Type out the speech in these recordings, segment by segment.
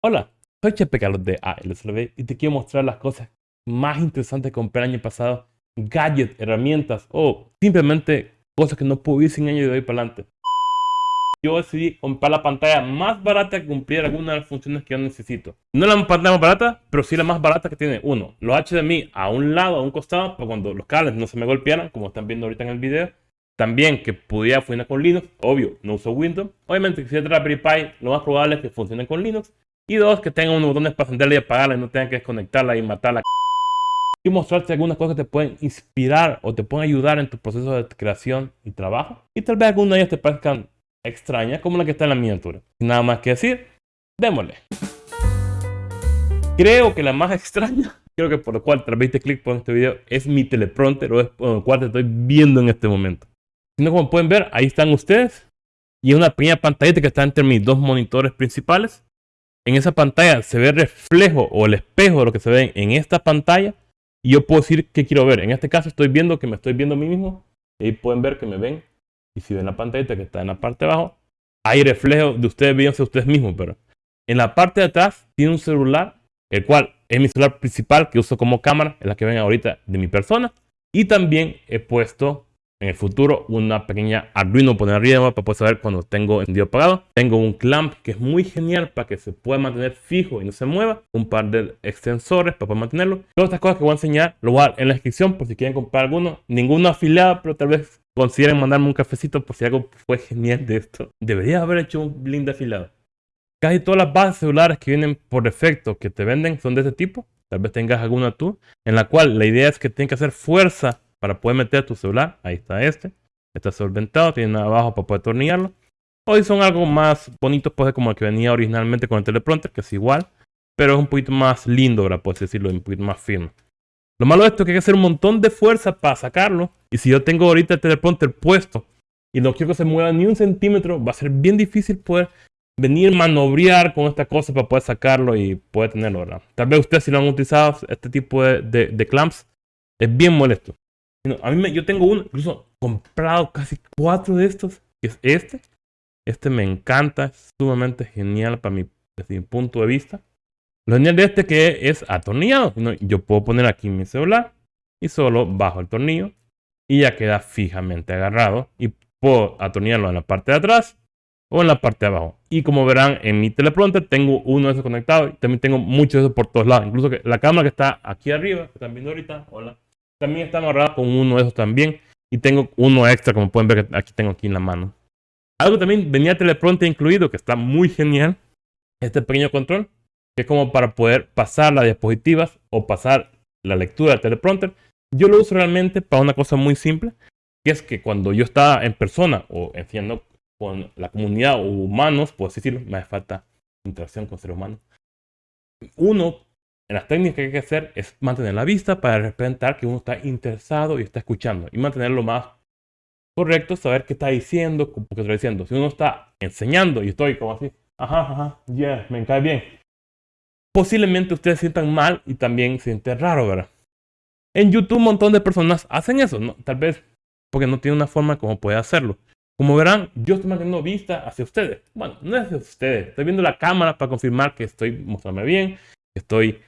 Hola, soy Chepe Carlos de ALSLB y te quiero mostrar las cosas más interesantes que compré el año pasado, gadgets, herramientas o simplemente cosas que no pude ir sin año de hoy para adelante. Yo decidí comprar la pantalla más barata que cumplir algunas de las funciones que yo necesito. No la pantalla más barata, pero sí la más barata que tiene uno, los HDMI a un lado, a un costado, para cuando los cables no se me golpearan, como están viendo ahorita en el video. También que pudiera funcionar con Linux, obvio, no uso Windows. Obviamente, si es Raspberry Pi, lo más probable es que funcione con Linux. Y dos, que tenga unos botones para encenderla y apagarla y no tengan que desconectarla y matarla. Y mostrarte algunas cosas que te pueden inspirar o te pueden ayudar en tu proceso de creación y trabajo. Y tal vez algunas de ellas te parezcan extrañas, como la que está en la miniatura. Nada más que decir, démosle. Creo que la más extraña, creo que por lo cual te viste clic por este video, es mi teleprompter o es por lo cual te estoy viendo en este momento. Si no, como pueden ver, ahí están ustedes. Y una pequeña pantallita que está entre mis dos monitores principales en esa pantalla se ve reflejo o el espejo de lo que se ve en esta pantalla y yo puedo decir qué quiero ver. En este caso estoy viendo que me estoy viendo a mí mismo y ahí pueden ver que me ven y si ven la pantalla que está en la parte de abajo hay reflejo de ustedes viéndose ustedes mismos, pero en la parte de atrás tiene un celular, el cual es mi celular principal que uso como cámara, es la que ven ahorita de mi persona y también he puesto en el futuro una pequeña Arduino poner arriba para poder saber cuando tengo encendido apagado. Tengo un clamp que es muy genial para que se pueda mantener fijo y no se mueva. Un par de extensores para poder mantenerlo. Todas estas cosas que voy a enseñar lo voy a dar en la descripción por si quieren comprar alguno. Ninguno afiliado, pero tal vez consideren mandarme un cafecito por si algo fue genial de esto. Debería haber hecho un link de. Casi todas las bases celulares que vienen por defecto que te venden son de este tipo. Tal vez tengas alguna tú, en la cual la idea es que tienen que hacer fuerza para poder meter tu celular. Ahí está este. Está solventado, tiene abajo para poder atornillarlo. Hoy son algo más bonitos, pues como el que venía originalmente con el teleprompter, que es igual. Pero es un poquito más lindo, ¿verdad? Puedes decirlo, un poquito más firme. Lo malo de esto es que hay que hacer un montón de fuerza para sacarlo. Y si yo tengo ahorita el teleprompter puesto y no quiero que se mueva ni un centímetro, va a ser bien difícil poder venir manobrear con esta cosa para poder sacarlo y poder tenerlo, ¿verdad? Tal vez ustedes si lo han utilizado, este tipo de clamps, es bien molesto. A mí yo tengo uno, incluso comprado casi cuatro de estos, que es este. Este me encanta, es sumamente genial para mi, desde mi punto de vista. Lo genial de este que es atornillado. Yo puedo poner aquí mi celular y solo bajo el tornillo y ya queda fijamente agarrado y puedo atornillarlo en la parte de atrás o en la parte de abajo. Y como verán en mi teleprompter tengo uno de esos conectado y también tengo muchos de esos por todos lados. Incluso que la cámara que está aquí arriba, que están viendo ahorita, hola, también está amarrado con uno de esos también. Y tengo uno extra, como pueden ver, aquí tengo aquí en la mano. Algo también venía teleprompter incluido, que está muy genial. Este pequeño control, que es como para poder pasar las diapositivas o pasar la lectura del teleprompter. Yo lo uso realmente para una cosa muy simple, que es que cuando yo estaba en persona o enseñando con la comunidad o humanos, puedo decirlo, me hace falta interacción con seres humanos. Uno las técnicas que hay que hacer es mantener la vista para representar que uno está interesado y está escuchando. Y mantenerlo más correcto, saber qué está diciendo, qué está diciendo. Si uno está enseñando y estoy como así, ajá, ajá, yeah, me cae bien. Posiblemente ustedes sientan mal y también sienten raro, ¿verdad? En YouTube un montón de personas hacen eso, ¿no? Tal vez porque no tiene una forma como puede hacerlo. Como verán, yo estoy manteniendo vista hacia ustedes. Bueno, no es hacia ustedes. Estoy viendo la cámara para confirmar que estoy mostrándome bien, que estoy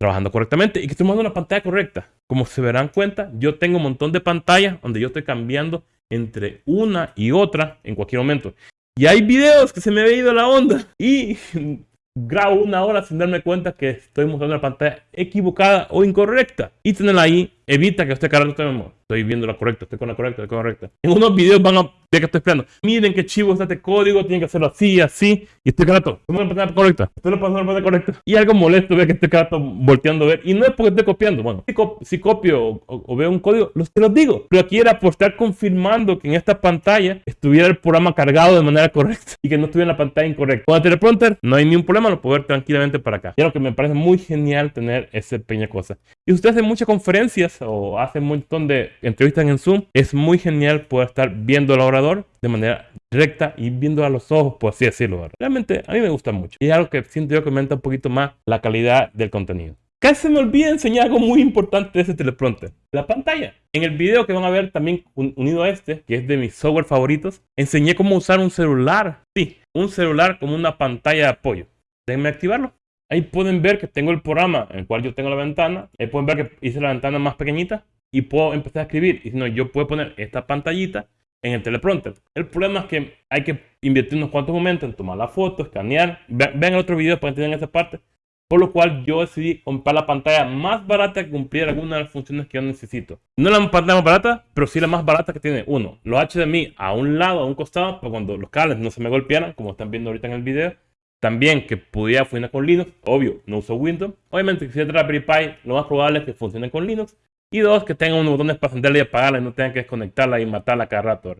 trabajando correctamente y que estoy usando una pantalla correcta. Como se verán cuenta, yo tengo un montón de pantallas donde yo estoy cambiando entre una y otra en cualquier momento. Y hay videos que se me ha ido la onda y grabo una hora sin darme cuenta que estoy mostrando la pantalla equivocada o incorrecta. Y tenerla ahí evita que esté cargando estoy viendo la correcta, estoy con la correcta, estoy con la correcta. En unos videos van a ver que estoy esperando. Miren qué chivo está este código, tienen que hacerlo así, así. Y estoy carato, estoy la pantalla correcta, estoy la pantalla correcta. Y algo molesto ver que estoy carato volteando a ver. Y no es porque esté copiando, bueno, si, copio o, veo un código, los te los digo. Pero aquí era por estar confirmando que en esta pantalla estuviera el programa cargado de manera correcta y que no estuviera en la pantalla incorrecta. Con el teleprompter no hay ningún problema, lo puedo ver tranquilamente para acá. Y lo que me parece muy genial tener esa pequeña cosa. Y ustedes hacen muchas conferencias o hacen un montón de entrevistas en Zoom, es muy genial poder estar viendo al orador de manera recta y viendo a los ojos, por así decirlo. Realmente a mí me gusta mucho. Y es algo que siento yo que aumenta un poquito más la calidad del contenido. Casi se me olvida enseñar algo muy importante de ese teleprompter. La pantalla. En el video que van a ver también unido a este, que es de mis software favoritos, enseñé cómo usar un celular. Sí, un celular como una pantalla de apoyo déjenme activarlo. Ahí pueden ver que tengo el programa en el cual yo tengo la ventana. Ahí pueden ver que hice la ventana más pequeñita y puedo empezar a escribir. Y si no, yo puedo poner esta pantallita en el teleprompter. El problema es que hay que invertir unos cuantos momentos en tomar la foto, escanear. Vean el otro video para entender esa parte. Por lo cual yo decidí comprar la pantalla más barata que cumplir algunas de las funciones que yo necesito. No la pantalla más barata, pero sí la más barata que tiene. Uno, los HDMI a un lado, a un costado, para cuando los cables no se me golpearan, como están viendo ahorita en el video. También que pudiera funcionar con Linux. Obvio, no uso Windows. Obviamente, si es Raspberry Pi, lo más probable es que funcione con Linux. Y dos, que tenga unos botones para encenderla y apagarla y no tengan que desconectarla y matarla cada rato.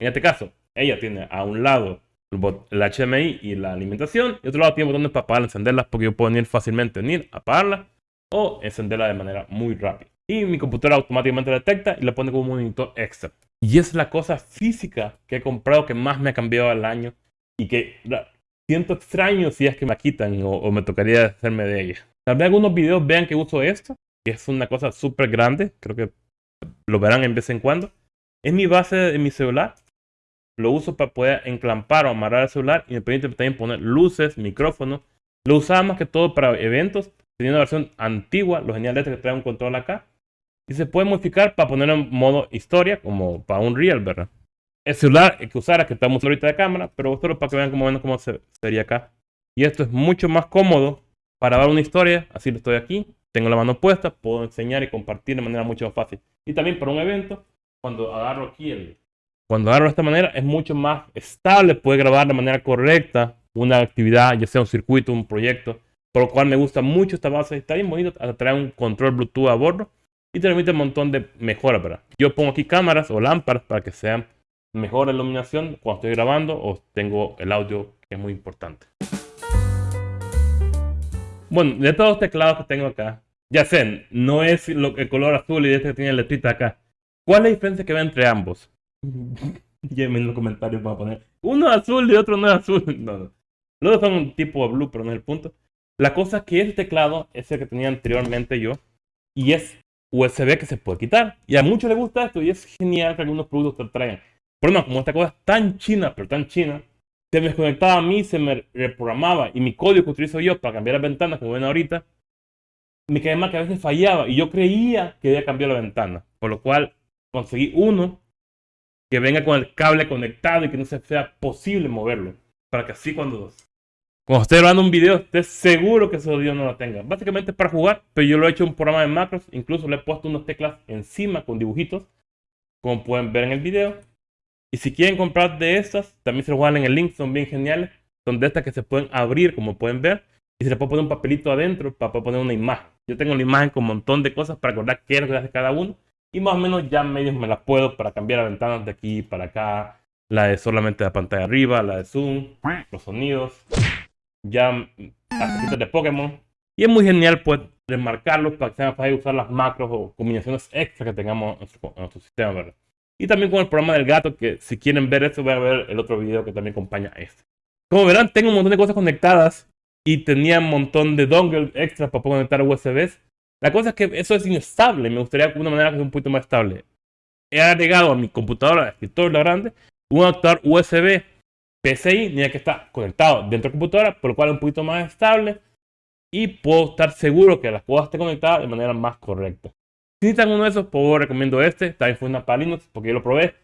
En este caso, ella tiene a un lado el HDMI y la alimentación. Y otro lado tiene botones para apagarla, encenderlas porque yo puedo venir fácilmente, venir, apagarla o encenderla de manera muy rápida. Y mi computadora automáticamente la detecta y la pone como un monitor extra. Y es la cosa física que he comprado que más me ha cambiado al año y que siento extraño si es que me quitan o, me tocaría hacerme de ella. Tal vez algunos videos vean que uso esto, que es una cosa súper grande, creo que lo verán en vez en cuando. Es mi base de mi celular lo uso para poder enclampar o amarrar el celular y me permite también poner luces, micrófonos. Lo usaba más que todo para eventos. Tenía una versión antigua, lo genial es que trae un control acá. Y se puede modificar para ponerlo en modo historia, como para un real, ¿verdad? El celular que usara, que estamos ahorita de cámara, pero solo para que vean cómo, cómo se, sería acá. Y esto es mucho más cómodo para ver una historia. Así lo estoy aquí. Tengo la mano puesta, puedo enseñar y compartir de manera mucho más fácil. Y también para un evento, cuando agarro aquí el, cuando agarro de esta manera es mucho más estable, puede grabar de manera correcta una actividad, ya sea un circuito, un proyecto, por lo cual me gusta mucho esta base, está bien bonito, trae un control Bluetooth a bordo y te permite un montón de mejoras, ¿verdad? Yo pongo aquí cámaras o lámparas para que sean mejor la iluminación cuando estoy grabando o tengo el audio que es muy importante. Bueno, de todos los teclados que tengo acá, ya sé, no es lo, el color azul y este que tiene letrita acá. ¿Cuál es la diferencia que ve entre ambos? Llévenme en los comentarios para poner. Uno es azul y otro no es azul. No, no. Los dos son un tipo de blue, pero no es el punto. La cosa es que este teclado es el que tenía anteriormente yo. Y es USB que se puede quitar. Y a muchos les gusta esto y es genial que algunos productos te lo traigan. No, como esta cosa es tan china, pero tan china, se me desconectaba a mí, se me reprogramaba. Y mi código que utilizo yo para cambiar las ventanas, como ven ahorita, me quedé mal que a veces fallaba. Y yo creía que debía cambiar la ventana. Por lo cual conseguí uno que venga con el cable conectado y que no sea posible moverlo. Para que así cuando, cuando esté grabando un video, esté seguro que ese audio no lo tenga. Básicamente para jugar, pero yo lo he hecho en un programa de macros. Incluso le he puesto unas teclas encima con dibujitos, como pueden ver en el video. Y si quieren comprar de estas, también se lo juegan en el link, son bien geniales. Son de estas que se pueden abrir, como pueden ver. Y se le puede poner un papelito adentro para poder poner una imagen. Yo tengo una imagen con un montón de cosas para recordar qué es lo que hace cada uno. Y más o menos ya medio me las puedo para cambiar las ventanas de aquí para acá. La de solamente la pantalla arriba, la de zoom, los sonidos. Ya las de Pokémon. Y es muy genial pues remarcarlos para que sea fácil usar las macros o combinaciones extra que tengamos en nuestro, sistema. ¿verdad? Y también con el programa del gato, que si quieren ver esto, voy a ver el otro video que también acompaña a este. Como verán, tengo un montón de cosas conectadas y tenía un montón de dongles extra para poder conectar USBs. La cosa es que eso es inestable. Me gustaría de una manera que sea un poquito más estable. He agregado a mi computadora, escritorio grande, un adaptador USB PCI, ni que está conectado dentro de la computadora, por lo cual es un poquito más estable. Y puedo estar seguro que las cosas estén conectadas de manera más correcta. Si necesitan uno de esos, pues recomiendo este. También fue una para Linux porque yo lo probé.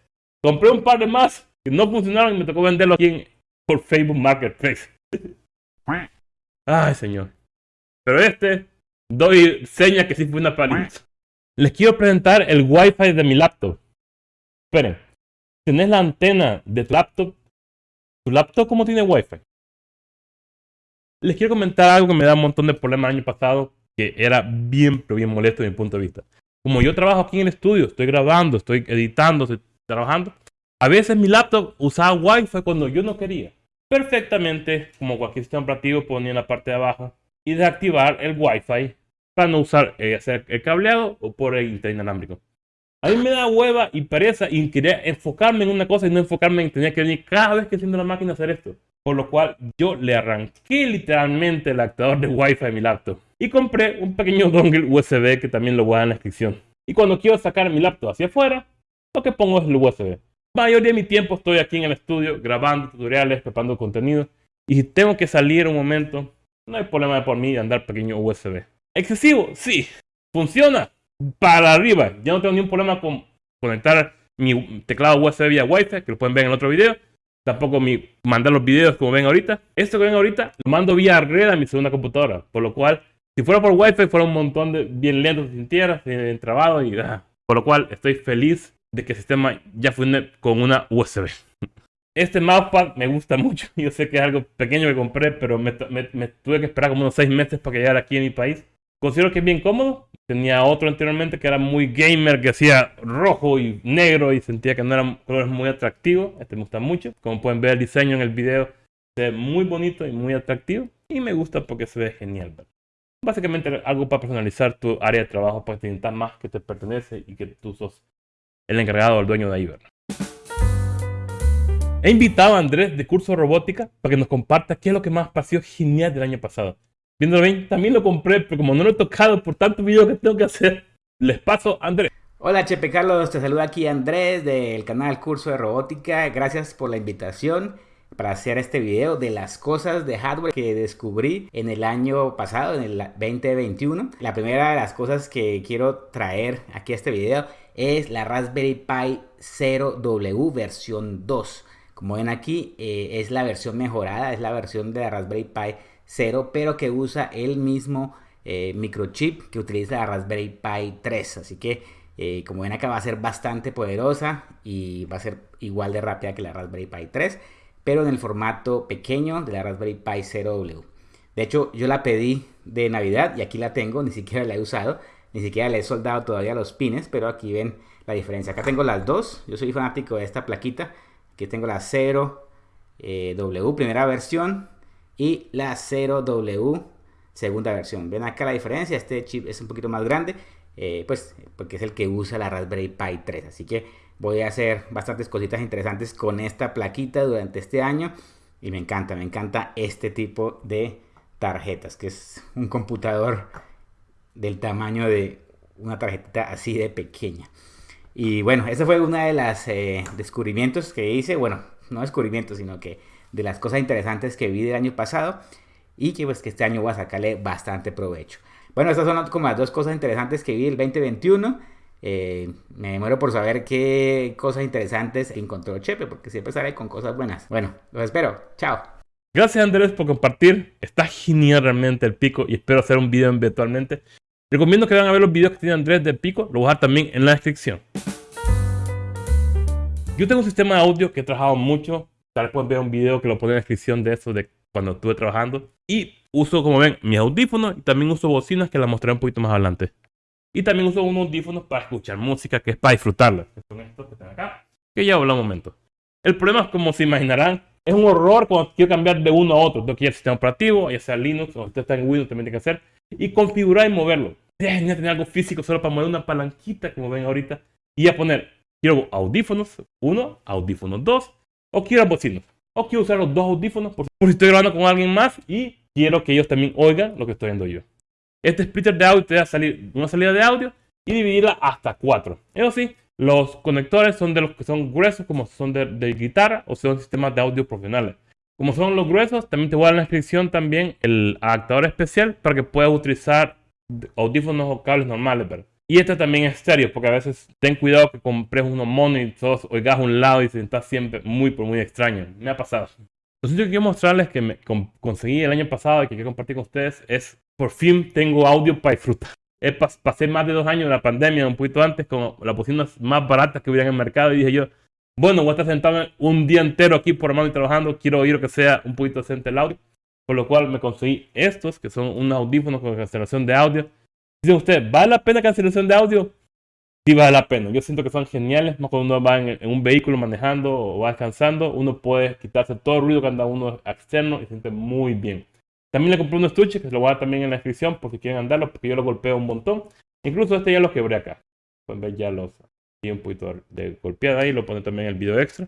Compré un par de más que no funcionaron y me tocó venderlo aquí por Facebook Marketplace. Ay, señor. Pero este doy señas que sí fue una paliza. Les quiero presentar el Wi-Fi de mi laptop. Esperen. ¿Tenés la antena de tu laptop? ¿Tu laptop cómo tiene Wi-Fi? Les quiero comentar algo que me da un montón de problemas el año pasado, que era bien, pero bien molesto desde mi punto de vista. Como yo trabajo aquí en el estudio, estoy grabando, estoy editando, estoy trabajando, a veces mi laptop usaba Wi-Fi cuando yo no quería. Perfectamente, como cualquier sistema operativo, ponía en la parte de abajo y desactivar el Wi-Fi para no usar eh, hacer el cableado o por el internet inalámbrico. A mí me da hueva y pereza y quería enfocarme en una cosa y no enfocarme en tener que venir cada vez que enciendo la máquina a hacer esto. Por lo cual yo le arranqué literalmente el adaptador de Wi-Fi a mi laptop. Y compré un pequeño dongle USB que también lo voy a dar en la descripción. Y cuando quiero sacar mi laptop hacia afuera, lo que pongo es el USB. La mayoría de mi tiempo estoy aquí en el estudio grabando tutoriales, preparando contenido. Y si tengo que salir un momento no hay problema por mí de andar pequeño USB. ¿Excesivo? Sí. ¿Funciona? Para arriba. Ya no tengo ningún problema con conectar mi teclado USB vía Wi-Fi, que lo pueden ver en el otro video. Tampoco mi, mandar los videos como ven ahorita. Esto que ven ahorita lo mando vía red a mi segunda computadora. Por lo cual, si fuera por Wi-Fi, fuera un montón de bien lento, sin tierra, sin trabado y... Ah. Por lo cual, estoy feliz de que el sistema ya funcione con una USB. Este mousepad me gusta mucho. Yo sé que es algo pequeño que compré, pero me, tuve que esperar como unos 6 meses para que llegara aquí en mi país. Considero que es bien cómodo. Tenía otro anteriormente que era muy gamer, que hacía rojo y negro y sentía que no eran colores muy atractivos. Este me gusta mucho. Como pueden ver el diseño en el video, se ve muy bonito y muy atractivo. Y me gusta porque se ve genial. Básicamente algo para personalizar tu área de trabajo para que te más que te pertenece y que tú sos el encargado o el dueño de ahí, He invitado a Andrés de Curso Robótica para que nos comparta qué es lo que más pareció genial del año pasado. Viéndolo bien, también lo compré, pero como no lo he tocado por tantos videos que tengo que hacer, les paso a Andrés. Hola Chepe Carlos, te saluda aquí Andrés del canal Curso de Robótica. Gracias por la invitación para hacer este video de las cosas de hardware que descubrí en el año pasado, en el 2021. La primera de las cosas que quiero traer aquí a este video es la Raspberry Pi 0W versión 2. Como ven aquí, eh, es la versión mejorada, es la versión de la Raspberry Pi 0, pero que usa el mismo eh, microchip que utiliza la Raspberry Pi 3. Así que, eh, como ven acá, va a ser bastante poderosa y va a ser igual de rápida que la Raspberry Pi 3, pero en el formato pequeño de la Raspberry Pi 0W. De hecho, yo la pedí de Navidad y aquí la tengo, ni siquiera la he usado. Ni siquiera le he soldado todavía los pines, pero aquí ven la diferencia. Acá tengo las dos. Yo soy fanático de esta plaquita. Aquí tengo la 0W eh, primera versión y la 0W segunda versión. Ven acá la diferencia. Este chip es un poquito más grande, eh, pues porque es el que usa la Raspberry Pi 3. Así que voy a hacer bastantes cositas interesantes con esta plaquita durante este año. Y me encanta, me encanta este tipo de tarjetas, que es un computador del tamaño de una tarjetita así de pequeña. Y bueno, ese fue uno de los eh, descubrimientos que hice, bueno, no descubrimientos, sino que de las cosas interesantes que vi del año pasado y que pues que este año voy a sacarle bastante provecho. Bueno, estas son como las dos cosas interesantes que vi el 2021. Eh, me muero por saber qué cosas interesantes encontró Chepe, porque siempre sale con cosas buenas. Bueno, los espero. Chao. Gracias Andrés por compartir. Está genial realmente el pico y espero hacer un video eventualmente. Recomiendo que vayan a ver los videos que tiene Andrés de Pico, lo voy a dejar también en la descripción. Yo tengo un sistema de audio que he trabajado mucho, tal vez pueden ver un video que lo pone en la descripción de eso, de cuando estuve trabajando. Y uso, como ven, mis audífonos y también uso bocinas que las mostraré un poquito más adelante. Y también uso unos audífonos para escuchar música, que es para disfrutarla. Que son estos que están acá, que ya hablé un momento. El problema es, como se imaginarán, es un horror cuando quiero cambiar de uno a otro. Tengo que ir al sistema operativo, ya sea Linux o usted está en Windows, también tiene que hacer y configurar y moverlo. Sería genial tener algo físico solo para mover una palanquita, como ven ahorita, y a poner, quiero audífonos 1, audífonos 2, o quiero bocinas, o quiero usar los dos audífonos por, si estoy grabando con alguien más y quiero que ellos también oigan lo que estoy viendo yo. Este splitter de audio te va a salir una salida de audio y dividirla hasta 4. Eso sí, los conectores son de los que son gruesos, como son de, de guitarra o son sistemas de audio profesionales. Como son los gruesos, también te voy a dar en la descripción también el adaptador especial para que puedas utilizar audífonos o cables normales, Y este también es estéreo, porque a veces ten cuidado que compres unos monos y todos oigas a un lado y se sienta siempre muy, muy extraño. Me ha pasado. Lo que quiero mostrarles que me conseguí el año pasado y que quiero compartir con ustedes es, por fin tengo audio para disfrutar. pasé más de dos años en la pandemia, un poquito antes, con las bocinas más baratas que hubiera en el mercado y dije yo, bueno, voy a estar sentado un día entero aquí por mano y trabajando. Quiero oír que sea un poquito decente el audio. Por lo cual me conseguí estos, que son unos audífonos con cancelación de audio. Dice usted, ¿vale la pena cancelación de audio? Sí vale la pena. Yo siento que son geniales. Más cuando uno va en, un vehículo manejando o va descansando, uno puede quitarse todo el ruido que anda uno externo y se siente muy bien. También le compré unos estuches que se lo voy a dar también en la descripción por si quieren andarlo, porque yo lo golpeo un montón. Incluso este ya lo quebré acá. Pueden ver ya los un poquito de golpeada ahí, lo pone también en el video extra.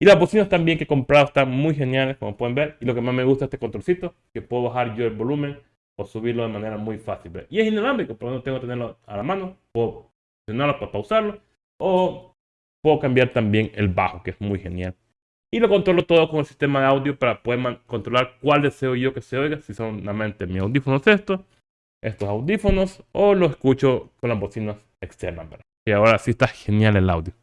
Y las bocinas también que he comprado están muy geniales, como pueden ver. Y lo que más me gusta es este controlcito, que puedo bajar yo el volumen o subirlo de manera muy fácil. Y es inalámbrico, pero no tengo que tenerlo a la mano. Puedo presionarlo para pausarlo. O puedo cambiar también el bajo, que es muy genial. Y lo controlo todo con el sistema de audio para poder controlar cuál deseo yo que se oiga, si son solamente mis audífonos estos, estos audífonos, o lo escucho con las bocinas externas. ¿verdad? Y ahora sí está genial el audio.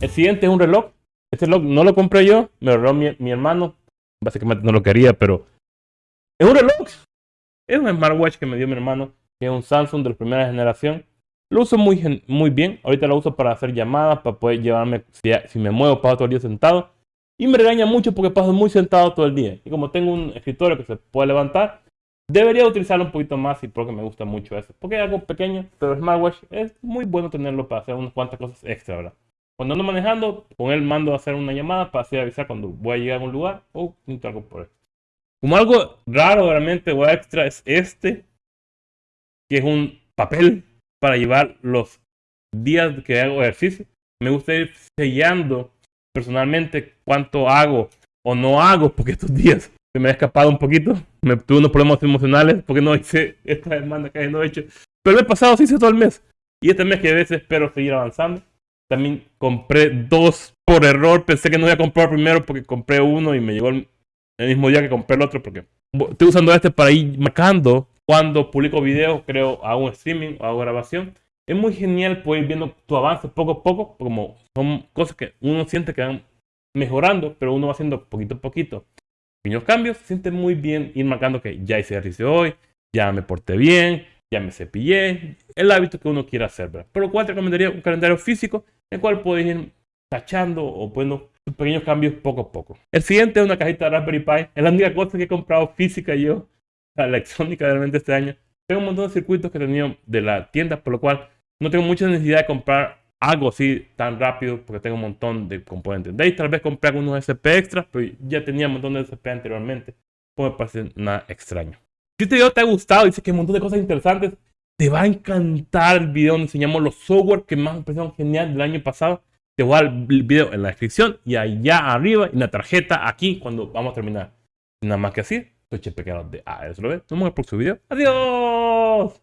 El siguiente es un reloj. Este reloj no lo compré yo, me lo regaló mi, hermano. Básicamente no lo quería, pero es un reloj. Es un smartwatch que me dio mi hermano, que es un Samsung de la primera generación. Lo uso muy, muy bien. Ahorita lo uso para hacer llamadas, para poder llevarme, si, me muevo, paso todo el día sentado. Y me regaña mucho porque paso muy sentado todo el día. Y como tengo un escritorio que se puede levantar, debería utilizarlo un poquito más y porque me gusta mucho eso. Porque es algo pequeño, pero el smartwatch es muy bueno tenerlo para hacer unas cuantas cosas extra, ¿verdad? Cuando ando manejando, con él mando a hacer una llamada para así avisar cuando voy a llegar a un lugar o algo por eso. Como algo raro realmente o extra es este, que es un papel para llevar los días que hago ejercicio. Me gusta ir sellando personalmente cuánto hago o no hago, porque estos días se me ha escapado un poquito. Me tuve unos problemas emocionales porque no hice esta demanda que no he hecho. Pero el pasado sí hice todo el mes. Y este mes que a veces espero seguir avanzando. También compré dos por error. Pensé que no iba a comprar primero porque compré uno y me llegó el, mismo día que compré el otro porque estoy usando este para ir marcando cuando publico videos, creo, hago un streaming o hago grabación. Es muy genial poder ir viendo tu avance poco a poco, como son cosas que uno siente que van mejorando, pero uno va haciendo poquito a poquito. Pequeños cambios, siente muy bien ir marcando que ya hice ejercicio hoy, ya me porté bien, ya me cepillé, el hábito que uno quiera hacer, ¿verdad? Por lo cual te recomendaría un calendario físico, en el cual puedes ir tachando o poniendo pequeños cambios poco a poco. El siguiente es una cajita de Raspberry Pi, es la única cosa que he comprado física yo la electrónica realmente este año. Tengo un montón de circuitos que he tenido de la tienda, por lo cual no tengo mucha necesidad de comprar algo así tan rápido porque tengo un montón de componentes. De ahí tal vez compré algunos SP extras, pero ya tenía un montón de SP anteriormente. No me parece nada extraño. Si este video te ha gustado y dices que hay un montón de cosas interesantes, te va a encantar el video donde enseñamos los software que más me parecieron genial del año pasado. Te voy a dar el video en la descripción y allá arriba en la tarjeta aquí cuando vamos a terminar. Nada más que así. Soy Chepe de ASLV. Nos vemos en el próximo video. ¡Adiós!